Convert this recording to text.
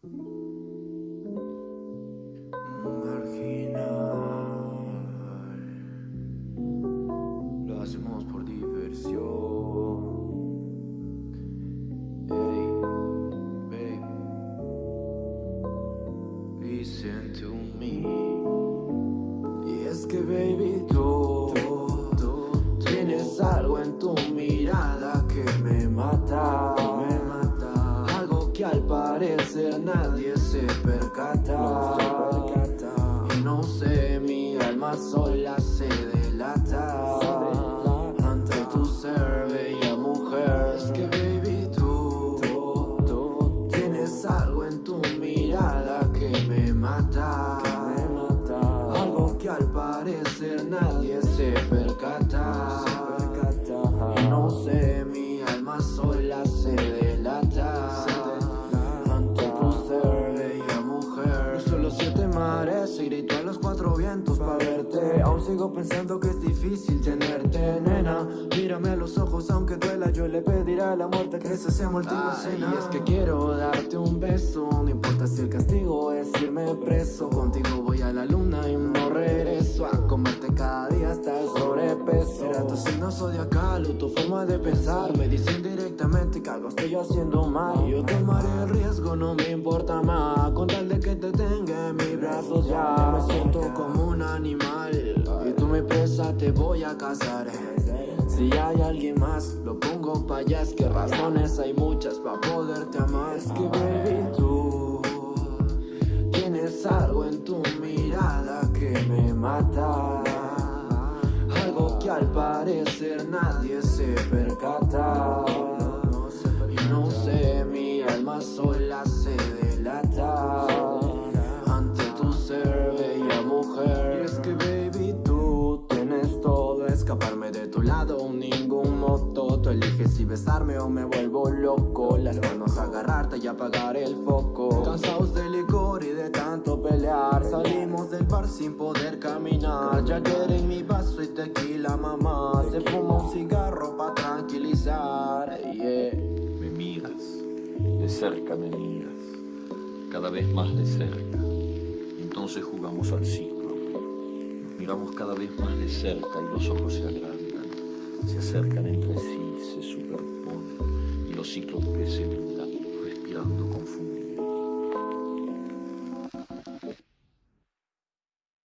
Marginal. Lo hacemos por diversión. Hey, babe. Listen to me. Y es que, baby, tú, se percata. Y no sé, mi alma sola se delata. Ante tu ser, bella mujer. Es que, baby, tú tienes algo en tu mirada que me mata. Y grito a los cuatro vientos pa' verte. Aún sigo pensando que es difícil tenerte, nena. Mírame a los ojos, aunque duela, yo le pediré a la muerte que se sea última cena. Y es que quiero darte un beso, no importa si el castigo es irme preso. Contigo voy a la luna y no regreso a comerte cada día hasta el sobrepeso. Era tu signo zodiacal o tu forma de pensar. Me dicen directamente que algo estoy haciendo mal. Yo tomaré el riesgo, no me importa más. Con tal de que te tenga brazos ya. Me siento como un animal. Y tú mi presa te voy a cazar. Si hay alguien más, lo pongo pa' allá. Es que razones hay muchas pa' poderte amar. Es que baby, tú tienes algo en tu mirada que me mata. Algo que al parecer nadie se percata. Lado, ningún moto. Tú eliges si besarme o me vuelvo loco. Las manos agarrarte y apagar el foco. Cansados de licor y de tanto pelear. Salimos del bar sin poder caminar. Ya en mi vaso y tequila, mamá. Se fuma un cigarro pa' tranquilizar. Me miras, de cerca me miras, cada vez más de cerca. Entonces jugamos al ciclo. Miramos cada vez más de cerca y los ojos se agrandan, se acercan entre sí, se superponen y los ciclos miran, respirando confundidos.